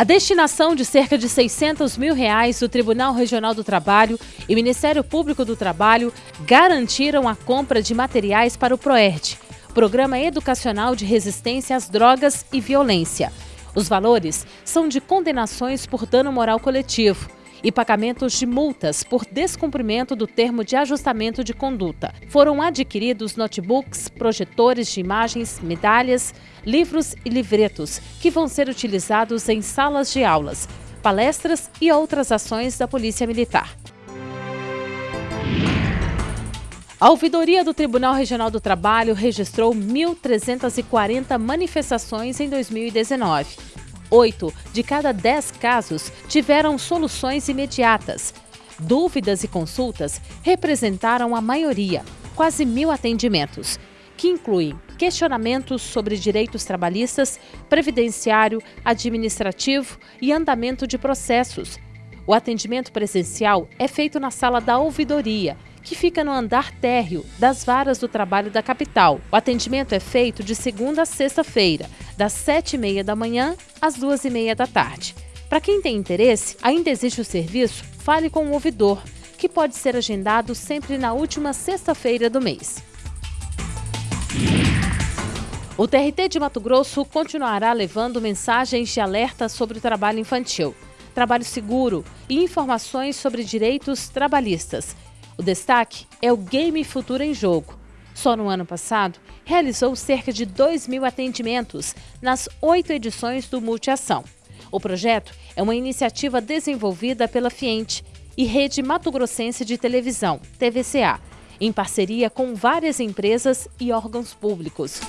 A destinação de cerca de 600 mil reais do Tribunal Regional do Trabalho e Ministério Público do Trabalho garantiram a compra de materiais para o PROERD, Programa Educacional de Resistência às Drogas e Violência. Os valores são de condenações por dano moral coletivo e pagamentos de multas por descumprimento do termo de ajustamento de conduta. Foram adquiridos notebooks, projetores de imagens, medalhas, livros e livretos que vão ser utilizados em salas de aulas, palestras e outras ações da Polícia Militar. A ouvidoria do Tribunal Regional do Trabalho registrou 1.340 manifestações em 2019. Oito de cada dez casos tiveram soluções imediatas. Dúvidas e consultas representaram a maioria, quase mil atendimentos, que incluem questionamentos sobre direitos trabalhistas, previdenciário, administrativo e andamento de processos. O atendimento presencial é feito na sala da ouvidoria que fica no andar térreo das varas do trabalho da capital. O atendimento é feito de segunda a sexta-feira, das sete e meia da manhã às duas e meia da tarde. Para quem tem interesse, ainda existe o serviço Fale com o Ouvidor, que pode ser agendado sempre na última sexta-feira do mês. O TRT de Mato Grosso continuará levando mensagens de alerta sobre o trabalho infantil, trabalho seguro e informações sobre direitos trabalhistas o destaque é o Game Futuro em Jogo. Só no ano passado, realizou cerca de 2 mil atendimentos nas oito edições do Multiação. O projeto é uma iniciativa desenvolvida pela Fiente e Rede Mato Grossense de Televisão, TVCA, em parceria com várias empresas e órgãos públicos.